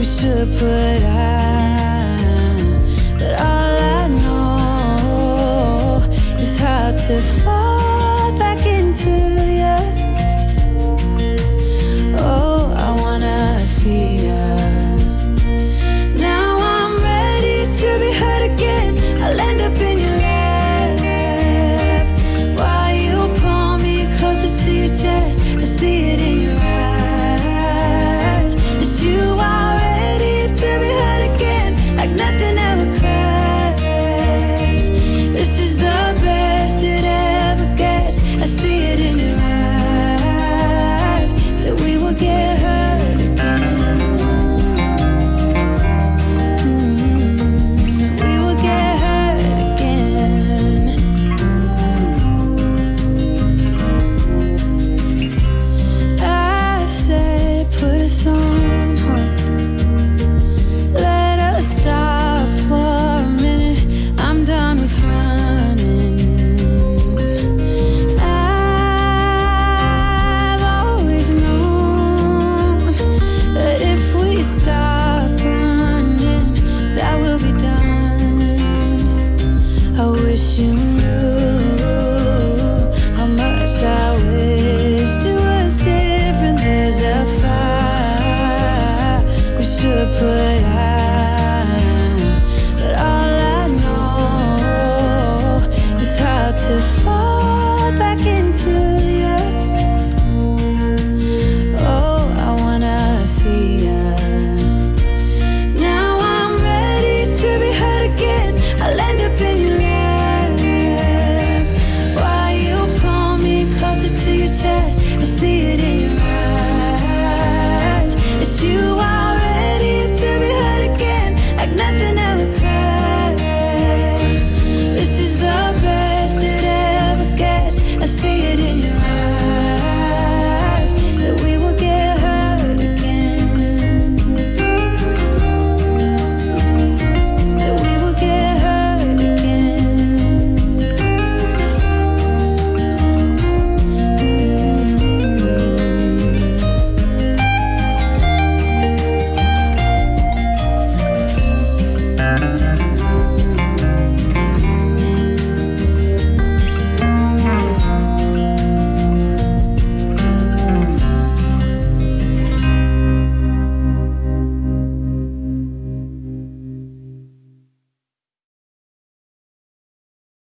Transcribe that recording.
to put out. But all I know is how to to put